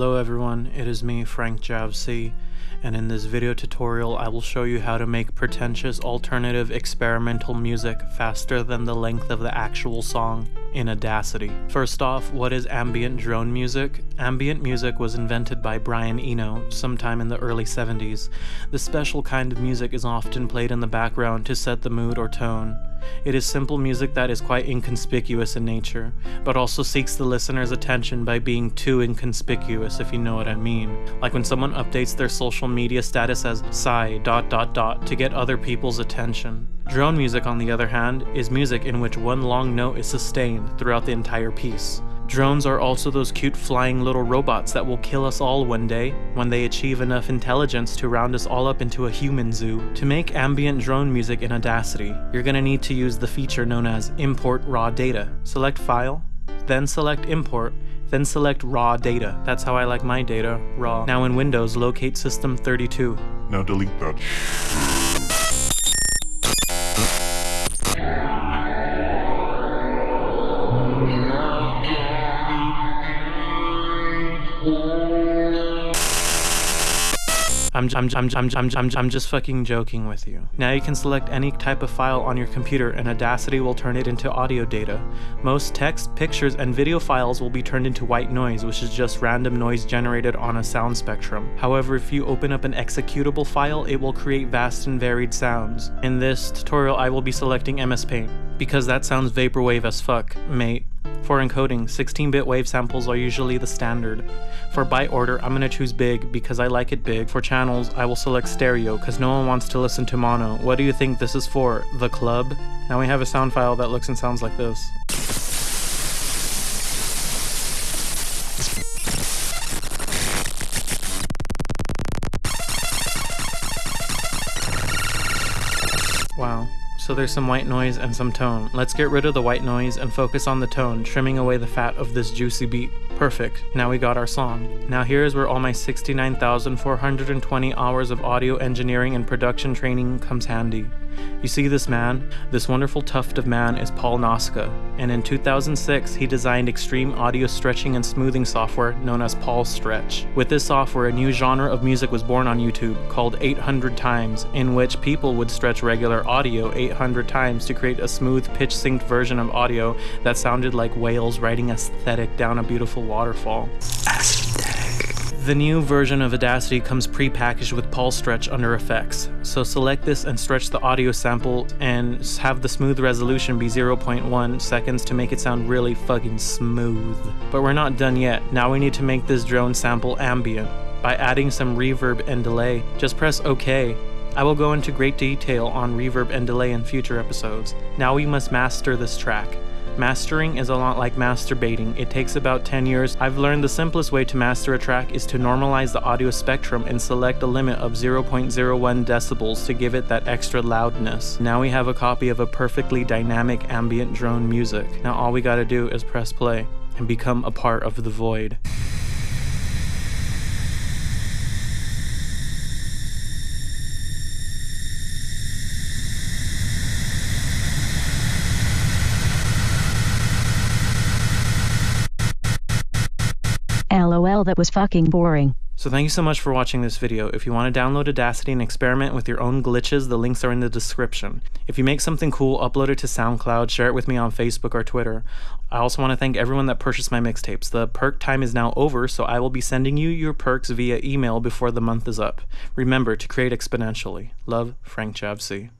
Hello everyone, it is me, Frank JavCee, and in this video tutorial I will show you how to make pretentious alternative experimental music faster than the length of the actual song in Audacity. First off, what is ambient drone music? Ambient music was invented by Brian Eno sometime in the early 70s. This special kind of music is often played in the background to set the mood or tone. It is simple music that is quite inconspicuous in nature, but also seeks the listener's attention by being too inconspicuous if you know what I mean. Like when someone updates their social media status as sigh dot dot dot to get other people's attention. Drone music on the other hand is music in which one long note is sustained throughout the entire piece. Drones are also those cute flying little robots that will kill us all one day when they achieve enough intelligence to round us all up into a human zoo. To make ambient drone music in Audacity, you're gonna need to use the feature known as Import Raw Data. Select File, then select Import, then select Raw Data. That's how I like my data, raw. Now in Windows, locate System 32. Now delete that. I'm, I'm, I'm, I'm, I'm, I'm, I'm just fucking joking with you. Now you can select any type of file on your computer and Audacity will turn it into audio data. Most text, pictures, and video files will be turned into white noise, which is just random noise generated on a sound spectrum. However, if you open up an executable file, it will create vast and varied sounds. In this tutorial, I will be selecting MS Paint, because that sounds vaporwave as fuck, mate. For encoding, 16-bit wave samples are usually the standard. For byte order, I'm gonna choose big because I like it big. For channels, I will select stereo because no one wants to listen to mono. What do you think this is for? The club? Now we have a sound file that looks and sounds like this. Wow. So there's some white noise and some tone. Let's get rid of the white noise and focus on the tone, trimming away the fat of this juicy beat. Perfect, now we got our song. Now here is where all my 69,420 hours of audio engineering and production training comes handy. You see this man? This wonderful tuft of man is Paul Nasca, and in 2006 he designed extreme audio stretching and smoothing software known as Paul Stretch. With this software, a new genre of music was born on YouTube called 800 times, in which people would stretch regular audio 800 times to create a smooth pitch synced version of audio that sounded like whales riding aesthetic down a beautiful waterfall. The new version of Audacity comes pre-packaged with Paul Stretch under effects, so select this and stretch the audio sample and have the smooth resolution be 0.1 seconds to make it sound really fucking smooth. But we're not done yet, now we need to make this drone sample ambient. By adding some reverb and delay, just press OK. I will go into great detail on reverb and delay in future episodes. Now we must master this track. Mastering is a lot like masturbating. It takes about 10 years. I've learned the simplest way to master a track is to normalize the audio spectrum and select a limit of 0.01 decibels to give it that extra loudness. Now we have a copy of a perfectly dynamic ambient drone music. Now all we gotta do is press play and become a part of the void. LOL that was fucking boring. So thank you so much for watching this video. If you want to download Audacity and experiment with your own glitches, the links are in the description. If you make something cool, upload it to SoundCloud, share it with me on Facebook or Twitter. I also want to thank everyone that purchased my mixtapes. The perk time is now over, so I will be sending you your perks via email before the month is up. Remember to create exponentially. Love, Frank JavCee.